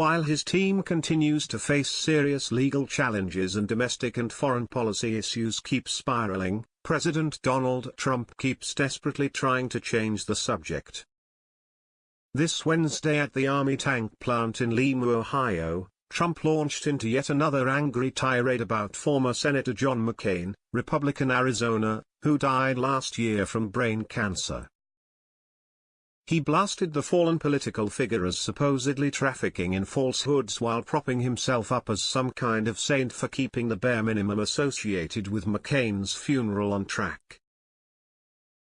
While his team continues to face serious legal challenges and domestic and foreign policy issues keep spiraling, President Donald Trump keeps desperately trying to change the subject. This Wednesday at the Army tank plant in Lima, Ohio, Trump launched into yet another angry tirade about former Senator John McCain, Republican Arizona, who died last year from brain cancer. He blasted the fallen political figure as supposedly trafficking in falsehoods while propping himself up as some kind of saint for keeping the bare minimum associated with McCain's funeral on track.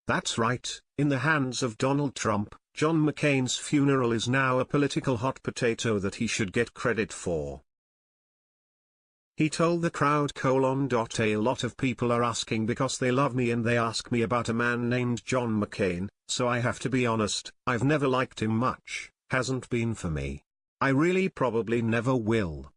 That's right, in the hands of Donald Trump, John McCain's funeral is now a political hot potato that he should get credit for. He told the crowd colon. A lot of people are asking because they love me and they ask me about a man named John McCain, so I have to be honest, I've never liked him much, hasn't been for me. I really probably never will.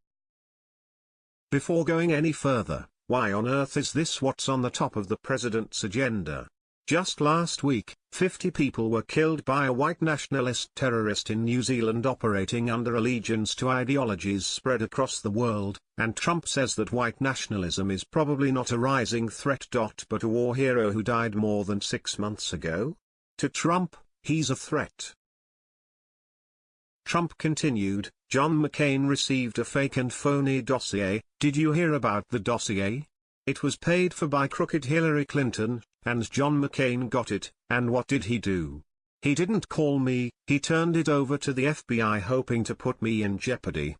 Before going any further, why on earth is this what's on the top of the president's agenda? Just last week, 50 people were killed by a white nationalist terrorist in New Zealand operating under allegiance to ideologies spread across the world, and Trump says that white nationalism is probably not a rising threat. Dot, But a war hero who died more than six months ago? To Trump, he's a threat. Trump continued, John McCain received a fake and phony dossier, did you hear about the dossier? It was paid for by crooked Hillary Clinton, and John McCain got it, and what did he do? He didn't call me, he turned it over to the FBI hoping to put me in jeopardy.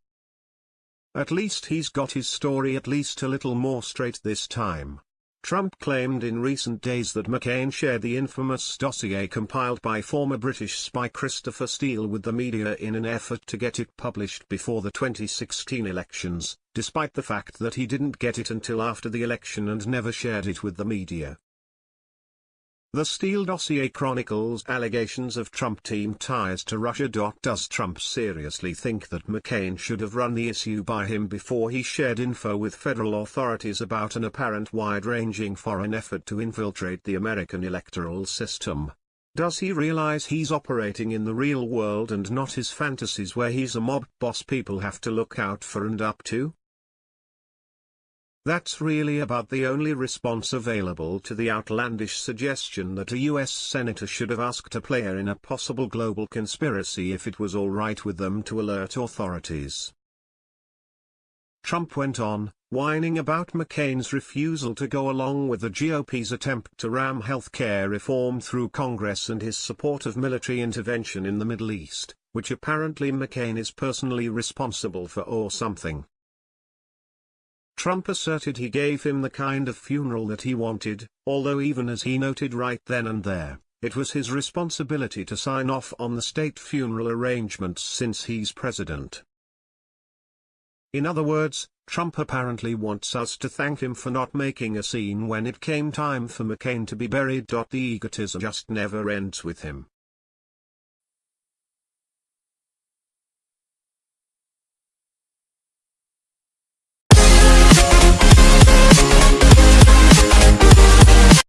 At least he's got his story at least a little more straight this time. Trump claimed in recent days that McCain shared the infamous dossier compiled by former British spy Christopher Steele with the media in an effort to get it published before the 2016 elections, despite the fact that he didn't get it until after the election and never shared it with the media. The Steele dossier chronicles allegations of Trump team ties to Russia. Does Trump seriously think that McCain should have run the issue by him before he shared info with federal authorities about an apparent wide-ranging foreign effort to infiltrate the American electoral system? Does he realize he's operating in the real world and not his fantasies where he's a mob boss people have to look out for and up to? That's really about the only response available to the outlandish suggestion that a US senator should have asked a player in a possible global conspiracy if it was alright with them to alert authorities. Trump went on, whining about McCain's refusal to go along with the GOP's attempt to ram health care reform through Congress and his support of military intervention in the Middle East, which apparently McCain is personally responsible for or something. Trump asserted he gave him the kind of funeral that he wanted, although even as he noted right then and there, it was his responsibility to sign off on the state funeral arrangements since he's president. In other words, Trump apparently wants us to thank him for not making a scene when it came time for McCain to be buried. The egotism just never ends with him.